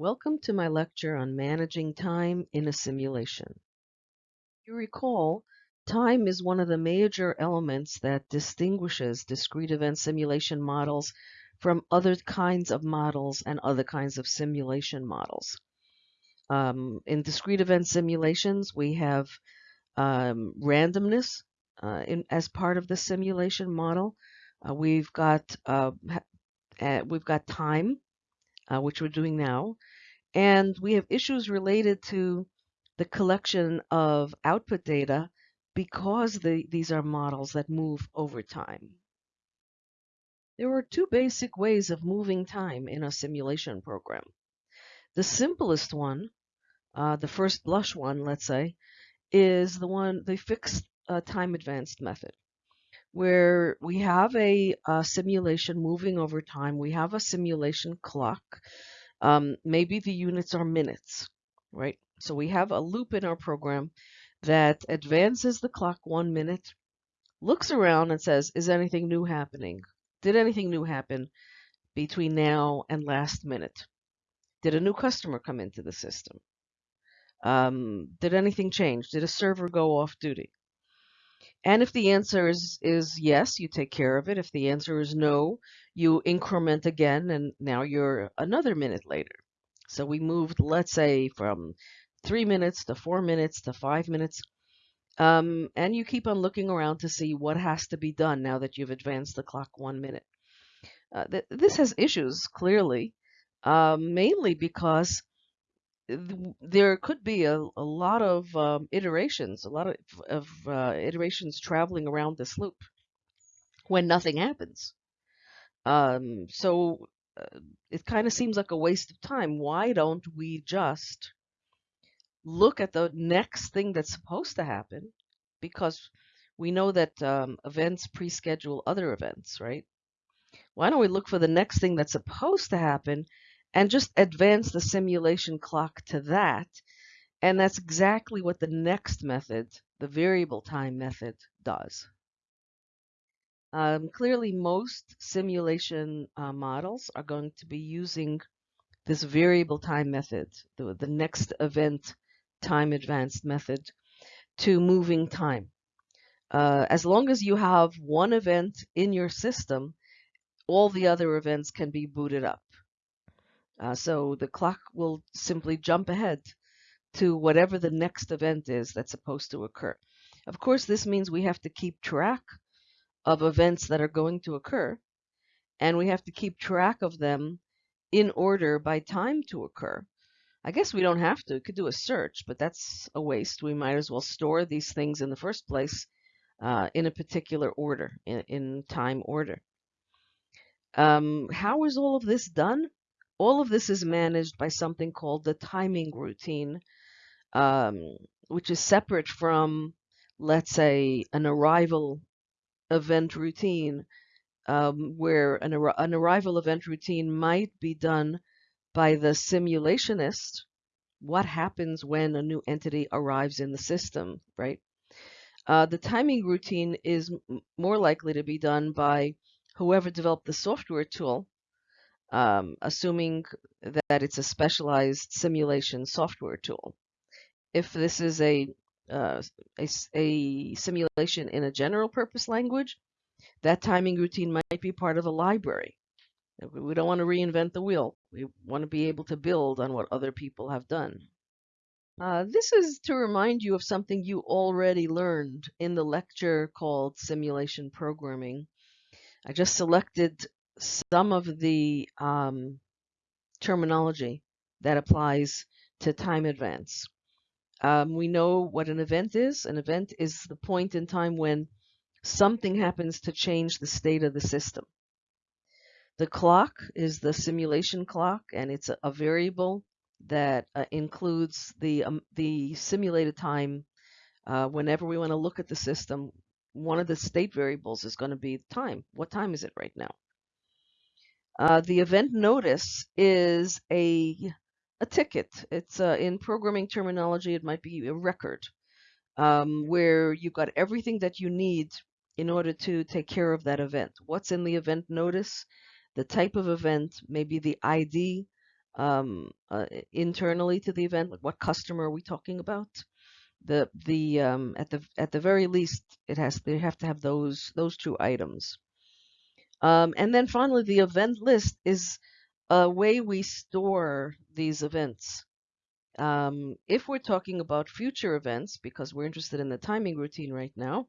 Welcome to my lecture on managing time in a simulation. You recall, time is one of the major elements that distinguishes discrete event simulation models from other kinds of models and other kinds of simulation models. Um, in discrete event simulations, we have um, randomness uh, in, as part of the simulation model. Uh, we've got uh, we've got time uh, which we're doing now. And we have issues related to the collection of output data because the, these are models that move over time. There are two basic ways of moving time in a simulation program. The simplest one, uh, the first blush one, let's say, is the one, the fixed uh, time advanced method, where we have a, a, simulation moving over time. We have a simulation clock um, maybe the units are minutes, right? So we have a loop in our program that advances the clock one minute, looks around and says, is anything new happening? Did anything new happen between now and last minute? Did a new customer come into the system? Um, did anything change? Did a server go off duty? And if the answer is, is yes, you take care of it. If the answer is no, you increment again, and now you're another minute later. So we moved, let's say, from three minutes to four minutes to five minutes. Um, and you keep on looking around to see what has to be done now that you've advanced the clock one minute. Uh, th this has issues, clearly, uh, mainly because there could be a, a lot of um, iterations, a lot of, of uh, iterations traveling around this loop when nothing happens. Um, so uh, it kind of seems like a waste of time. Why don't we just look at the next thing that's supposed to happen? Because we know that um, events pre-schedule other events, right? Why don't we look for the next thing that's supposed to happen and just advance the simulation clock to that. And that's exactly what the next method, the variable time method, does. Um, clearly, most simulation uh, models are going to be using this variable time method, the, the next event time advanced method, to moving time. Uh, as long as you have one event in your system, all the other events can be booted up. Uh, so the clock will simply jump ahead to whatever the next event is that's supposed to occur. Of course, this means we have to keep track of events that are going to occur, and we have to keep track of them in order by time to occur. I guess we don't have to. We could do a search, but that's a waste. We might as well store these things in the first place uh, in a particular order, in, in time order. Um, how is all of this done? All of this is managed by something called the timing routine, um, which is separate from, let's say, an arrival event routine, um, where an, ar an arrival event routine might be done by the simulationist. What happens when a new entity arrives in the system, right? Uh, the timing routine is more likely to be done by whoever developed the software tool um, assuming that it's a specialized simulation software tool. If this is a, uh, a, a, simulation in a general purpose language, that timing routine might be part of a library. We don't want to reinvent the wheel. We want to be able to build on what other people have done. Uh, this is to remind you of something you already learned in the lecture called Simulation Programming. I just selected some of the um, terminology that applies to time advance. Um, we know what an event is. An event is the point in time when something happens to change the state of the system. The clock is the simulation clock, and it's a, a variable that uh, includes the um, the simulated time. Uh, whenever we want to look at the system, one of the state variables is going to be time. What time is it right now? Uh, the event notice is a a ticket. It's uh, in programming terminology, it might be a record um, where you've got everything that you need in order to take care of that event. What's in the event notice? The type of event, maybe the ID um, uh, internally to the event, like what customer are we talking about? The the um, at the at the very least, it has they have to have those those two items. Um, and then finally, the event list is a way we store these events. Um, if we're talking about future events, because we're interested in the timing routine right now,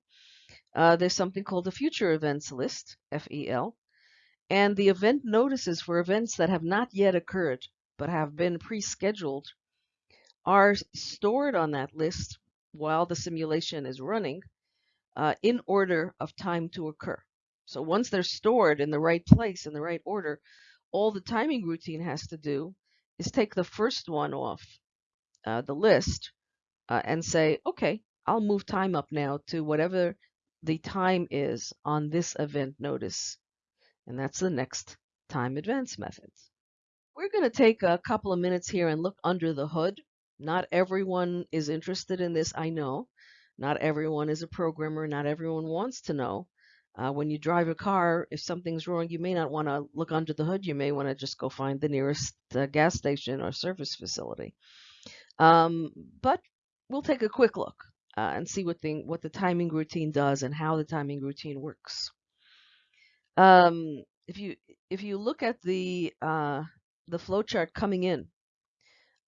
uh, there's something called the future events list, FEL, and the event notices for events that have not yet occurred but have been pre-scheduled are stored on that list while the simulation is running uh, in order of time to occur. So once they're stored in the right place, in the right order, all the timing routine has to do is take the first one off uh, the list uh, and say, okay, I'll move time up now to whatever the time is on this event notice. And that's the next time advance method. We're going to take a couple of minutes here and look under the hood. Not everyone is interested in this, I know. Not everyone is a programmer. Not everyone wants to know. Uh, when you drive a car, if something's wrong, you may not want to look under the hood. You may want to just go find the nearest uh, gas station or service facility. Um, but we'll take a quick look uh, and see what, thing, what the timing routine does and how the timing routine works. Um, if you if you look at the uh, the flowchart coming in,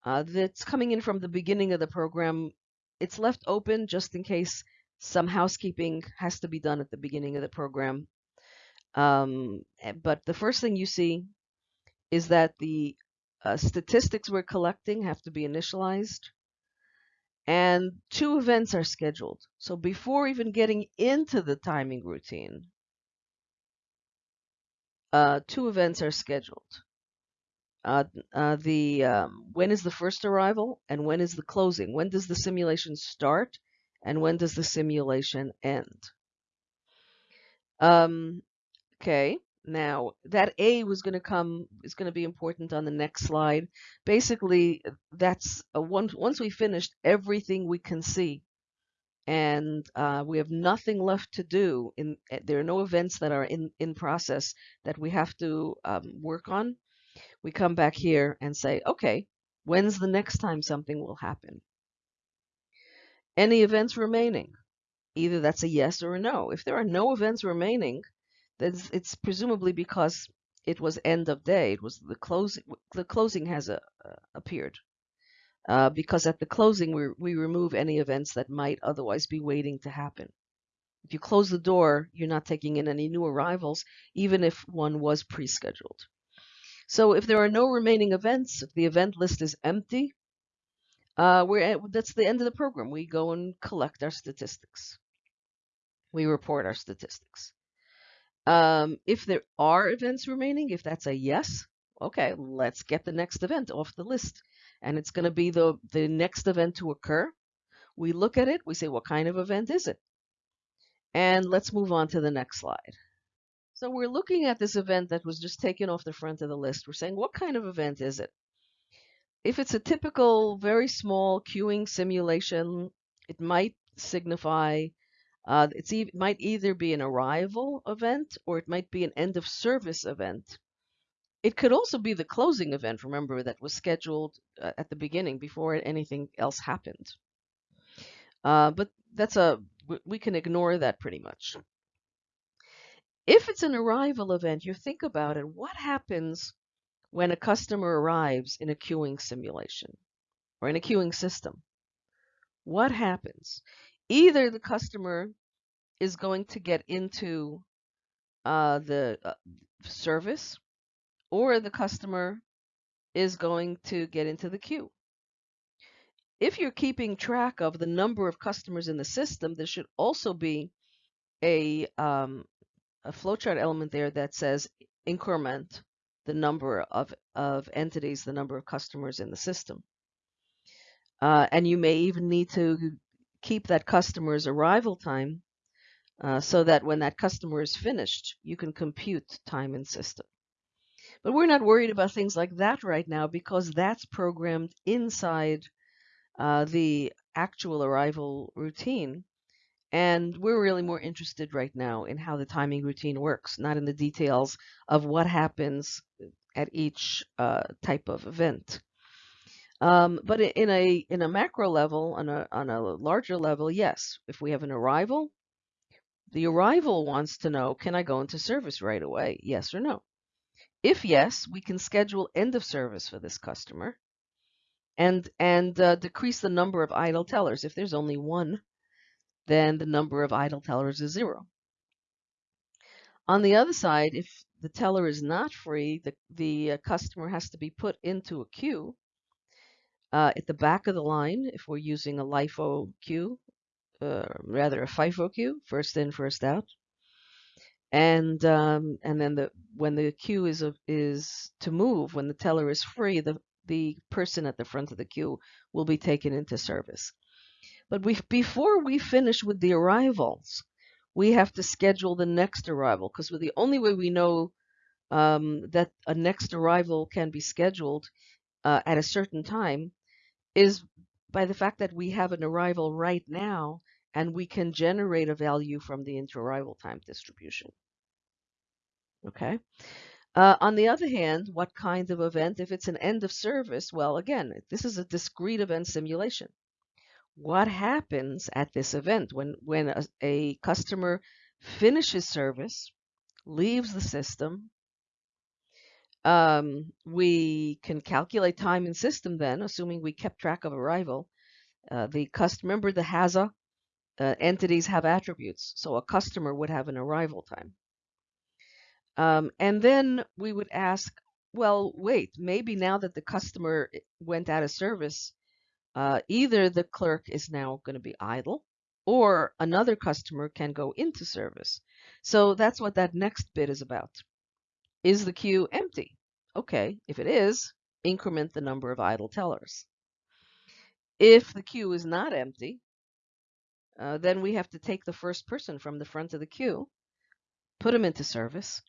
uh, that's coming in from the beginning of the program. It's left open just in case some housekeeping has to be done at the beginning of the program. Um, eh, but the first thing you see is that the uh, statistics we're collecting have to be initialized and two events are scheduled. So before even getting into the timing routine, uh, two events are scheduled. Uh, uh, the um, when is the first arrival and when is the closing? When does the simulation start and when does the simulation end? Um, okay, now that A was going to come is going to be important on the next slide. Basically, that's a one, once we finished everything we can see and uh, we have nothing left to do. In eh, there are no events that are in in process that we have to um, work on. We come back here and say, okay, when's the next time something will happen? Any events remaining? Either that's a yes or a no. If there are no events remaining, then it's presumably because it was end of day. It was the closing. The closing has a, uh, appeared uh, because at the closing we, we remove any events that might otherwise be waiting to happen. If you close the door, you're not taking in any new arrivals, even if one was pre-scheduled. So if there are no remaining events, if the event list is empty, uh, we're at, that's the end of the program. We go and collect our statistics. We report our statistics. Um, if there are events remaining, if that's a yes, okay, let's get the next event off the list and it's going to be the, the next event to occur. We look at it, we say, what kind of event is it? And let's move on to the next slide. So we're looking at this event that was just taken off the front of the list. We're saying, what kind of event is it? If it's a typical, very small queuing simulation, it might signify, uh, it's e it might either be an arrival event or it might be an end of service event. It could also be the closing event, remember, that was scheduled uh, at the beginning before anything else happened. Uh, but that's a, we can ignore that pretty much. If it's an arrival event, you think about it, what happens when a customer arrives in a queuing simulation or in a queuing system? What happens? Either the customer is going to get into uh, the uh, service or the customer is going to get into the queue. If you're keeping track of the number of customers in the system, there should also be a, um, a flowchart element there that says increment the number of, of entities, the number of customers in the system. Uh, and you may even need to keep that customer's arrival time uh, so that when that customer is finished, you can compute time in system. But we're not worried about things like that right now because that's programmed inside uh, the actual arrival routine. And we're really more interested right now in how the timing routine works, not in the details of what happens at each uh, type of event. Um, but in a in a macro level, on a on a larger level, yes. If we have an arrival, the arrival wants to know, can I go into service right away? Yes or no. If yes, we can schedule end of service for this customer and and uh, decrease the number of idle tellers. If there's only one, then the number of idle tellers is zero. On the other side, if the teller is not free, the, the uh, customer has to be put into a queue uh, at the back of the line, if we're using a LIFO queue, uh, rather a FIFO queue, first in, first out. And um, and then the when the queue is a, is to move, when the teller is free, the the person at the front of the queue will be taken into service. But we before we finish with the arrivals, we have to schedule the next arrival because the only way we know um, that a next arrival can be scheduled uh, at a certain time is by the fact that we have an arrival right now and we can generate a value from the inter-arrival time distribution. Okay. Uh, on the other hand, what kind of event? If it's an end of service, well, again, this is a discrete event simulation. What happens at this event when, when a, a customer finishes service, leaves the system, um, we can calculate time in system then, assuming we kept track of arrival. Uh, the customer, remember the HAZA uh, entities have attributes, so a customer would have an arrival time. Um, and then we would ask, well, wait, maybe now that the customer eh, went out of service, uh, either the clerk is now going to be idle or another customer can go into service. So that's what that next bit is about. Is the queue empty? Okay, if it is, increment the number of idle tellers. If the queue is not empty, uh, then we have to take the first person from the front of the queue, put him into service,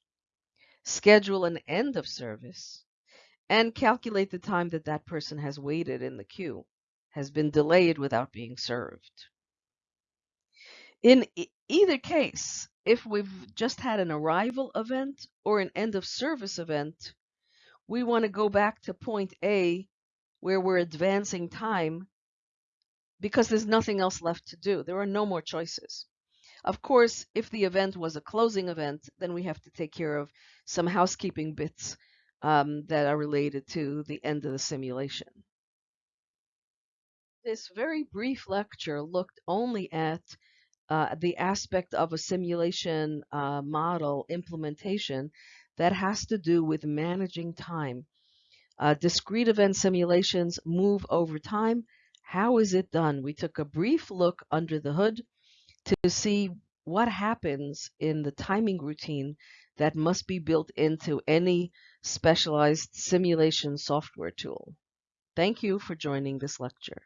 schedule an end of service, and calculate the time that that person has waited in the queue, has been delayed without being served. In e either case, if we've just had an arrival event or an end of service event, we want to go back to point A where we're advancing time because there's nothing else left to do. There are no more choices. Of course, if the event was a closing event, then we have to take care of some housekeeping bits um, that are related to the end of the simulation. This very brief lecture looked only at uh, the aspect of a simulation uh, model implementation that has to do with managing time. Uh, discrete event simulations move over time. How is it done? We took a brief look under the hood to see what happens in the timing routine that must be built into any specialized simulation software tool. Thank you for joining this lecture.